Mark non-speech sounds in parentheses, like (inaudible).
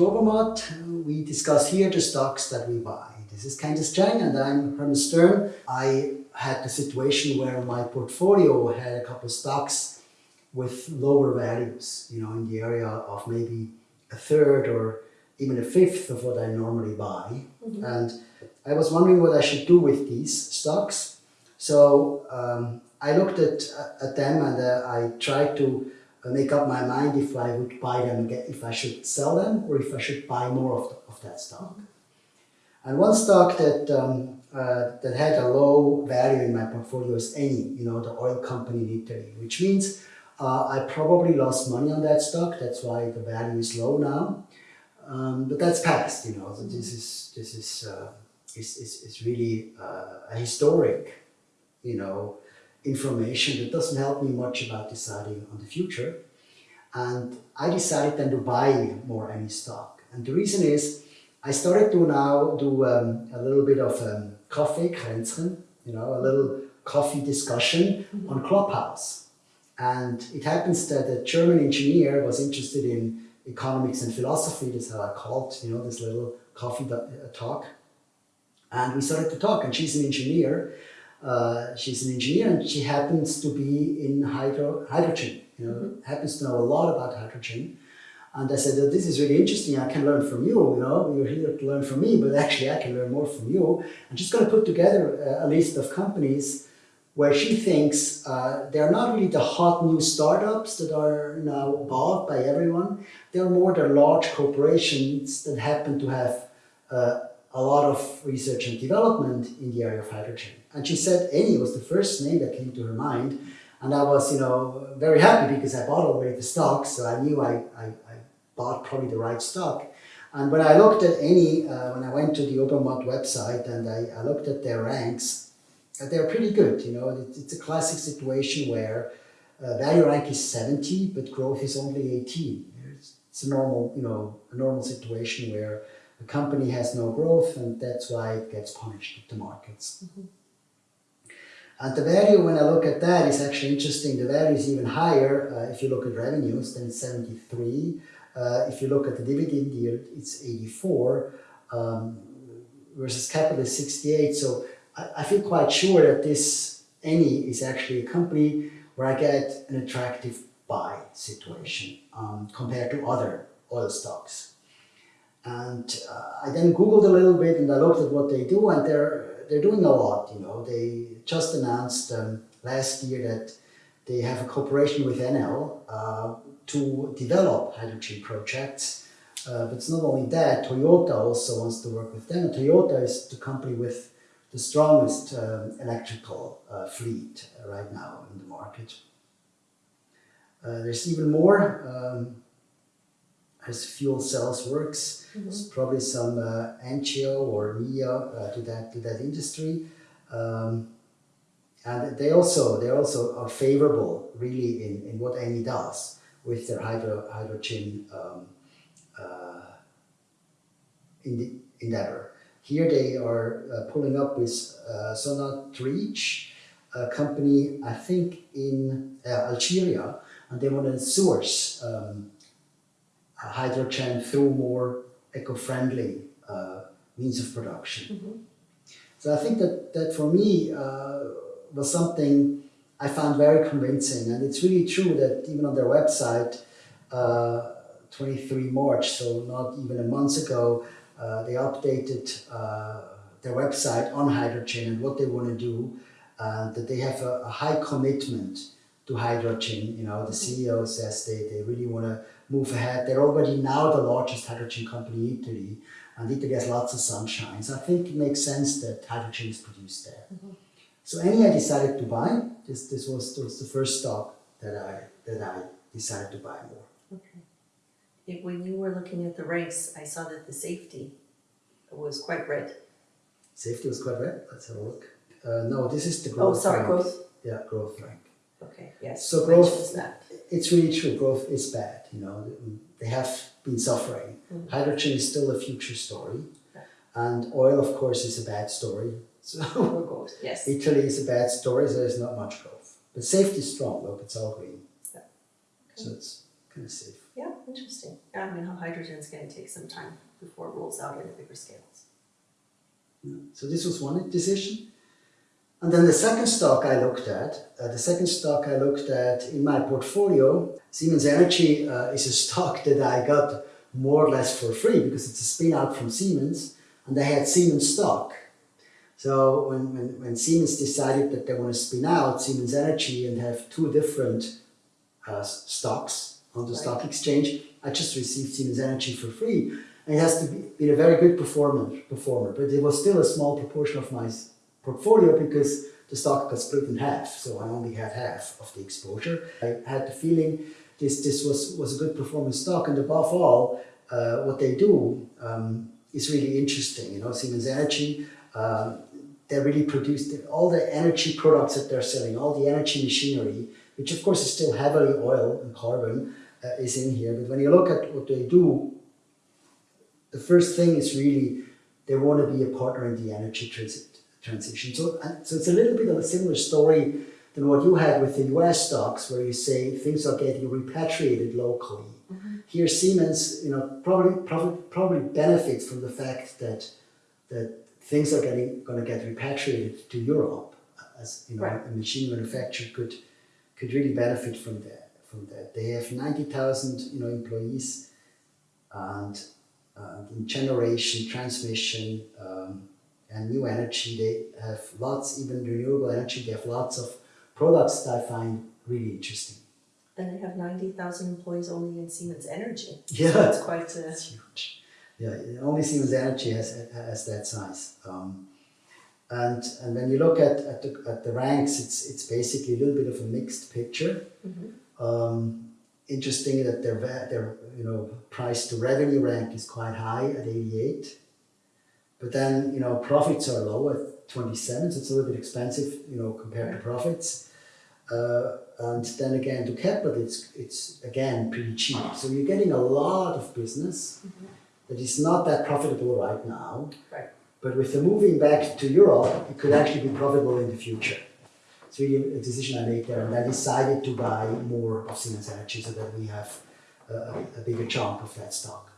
to Obermatt. We discuss here the stocks that we buy. This is Candice Chang and I'm Herman Stern. I had the situation where my portfolio had a couple of stocks with lower values, you know, in the area of maybe a third or even a fifth of what I normally buy. Mm -hmm. And I was wondering what I should do with these stocks. So um, I looked at, at them and uh, I tried to make up my mind if I would buy them, if I should sell them or if I should buy more of, the, of that stock. And one stock that, um, uh, that had a low value in my portfolio is Eni, you know, the oil company in Italy, which means uh, I probably lost money on that stock. That's why the value is low now. Um, but that's past, you know, so this is, this is, uh, is, is, is really uh, a historic, you know, information that doesn't help me much about deciding on the future. And I decided then to buy more Eni stock. And the reason is I started to now do um, a little bit of um, coffee, Kränzchen, you know, a little coffee discussion on Clubhouse. And it happens that a German engineer was interested in economics and philosophy, that's how I called, you know, this little coffee uh, talk. And we started to talk, and she's an engineer, uh, she's an engineer and she happens to be in hydro, hydrogen, you know, mm -hmm. happens to know a lot about hydrogen. And I said, oh, this is really interesting, I can learn from you, you know, you're here to learn from me, but actually I can learn more from you. And she's going to put together a, a list of companies where she thinks uh, they're not really the hot new startups that are now bought by everyone. They're more the large corporations that happen to have uh, a lot of research and development in the area of hydrogen. And she said Eni was the first name that came to her mind. And I was, you know, very happy because I bought already the stock, so I knew I, I, I bought probably the right stock. And when I looked at Eni, uh, when I went to the Obermatt website and I, I looked at their ranks, uh, they're pretty good, you know, it, it's a classic situation where uh, value rank is 70, but growth is only 18. It's, it's a normal, you know, a normal situation where a company has no growth and that's why it gets punished at the markets. Mm -hmm. And the value, when I look at that, is actually interesting. The value is even higher uh, if you look at revenues, then it's 73. Uh, if you look at the dividend yield, it's 84 um, versus capital is 68. So I, I, feel quite sure that this Eni is actually a company where I get an attractive buy situation um, compared to other oil stocks. And uh, I then Googled a little bit and I looked at what they do and they're they're doing a lot, you know. They just announced um, last year that they have a cooperation with Enel uh, to develop hydrogen projects. Uh, but it's not only that, Toyota also wants to work with them. Toyota is the company with the strongest um, electrical uh, fleet right now in the market. Uh, there's even more um, as fuel cells works. Mm -hmm. Probably some uh, or NIO uh, to that to that industry, um, and they also they also are favorable really in in what Eni does with their hydro hydrogen um, uh, in the endeavor. Here they are uh, pulling up with uh, Sonatrach, a company I think in uh, Algeria, and they want to source um, hydrogen through more eco-friendly uh, means of production. Mm -hmm. So I think that, that for me uh, was something I found very convincing and it's really true that even on their website, uh, 23 March, so not even a month ago, uh, they updated uh, their website on hydrogen and what they want to do, uh, that they have a, a high commitment to hydrogen. You know, the. CEO says they, they really want to move ahead. They're already now the largest hydrogen company in Italy, and Italy has lots of sunshine. So I think it makes sense that hydrogen is produced there. Mm -hmm. So Eni I decided to buy. This this was, this was the first stock that I that I decided to buy more. Okay. If, When you were looking at the ranks, I saw that the safety was quite red. Safety was quite red. Let's have a look. Uh, no, this is the growth. Oh, sorry, rank. growth. Yeah, growth rank. Okay. Yes. So growth. is That it's really true. Growth is bad. You know, they have been suffering. Mm -hmm. Hydrogen is still a future story, yeah. and oil, of course, is a bad story. (laughs) So yes. Italy is a bad story. So there's not much growth, but safety is strong. Look, it's all green. Yeah. Okay. So it's kind of safe. Yeah. interesting. Yeah, I mean, how hydrogen is gonna take some time before it rolls out at bigger scales. So this was one decision. And then the second stock I looked at, uh, the second stock I looked at in my portfolio, Siemens Energy uh, is a stock (laughs) that I got more or less for free because it's a spin out from Siemens and they had Siemens stock. So when, when, when Siemens decided that they want to spin out Siemens Energy and have two different uh, stocks on the Right. stock exchange, I just received Siemens Energy for free. And it has to be, been a very good performer, performer, but it was still a small proportion of my portfolio because the stock got split in half, so I only had half of the exposure. I had the feeling this, this was, was a good performing stock, and above all, uh, what they do um, is really interesting. You know, Siemens Energy, um, they really produce all the energy products that they're selling, all the energy machinery, which of course is still heavily oil and carbon, uh, is in here. But when you look at what they do, the first thing is really they want to be a partner in the energy transit, transition. So, so it's a little bit of a similar story than what you had with the US stocks, where you say things are getting repatriated locally. Here, Siemens, you know, probably probably probably benefits from the fact that that things are getting going to get repatriated to Europe, as you know, Right. a machine manufacturer could could really benefit from that. From that, they have ninety thousand, you know, employees, and uh, in generation, transmission, um, and new energy. They have lots, even renewable energy. They have lots of products that I find really interesting. And they have ninety thousand employees only in Siemens Energy. Yeah. So it's quite a, It's huge. Yeah, only Siemens Energy has, has that size. Um, and and when you look at, at, the, at the ranks, it's it's basically a little bit of a mixed picture. Um, interesting that their their you know price to revenue rank is quite high at 88, but then you know profits are low at 27, so it's a little bit expensive you know compared to profits. Uh, and then again to capital, it's it's again pretty cheap. So you're getting a lot of business that is not that profitable right now. right, But with the moving back to Europe, it could actually be profitable in the future. It's really a decision I made there, and I decided to buy more of Siemens Energy so that we have a, a- a bigger chunk of that stock.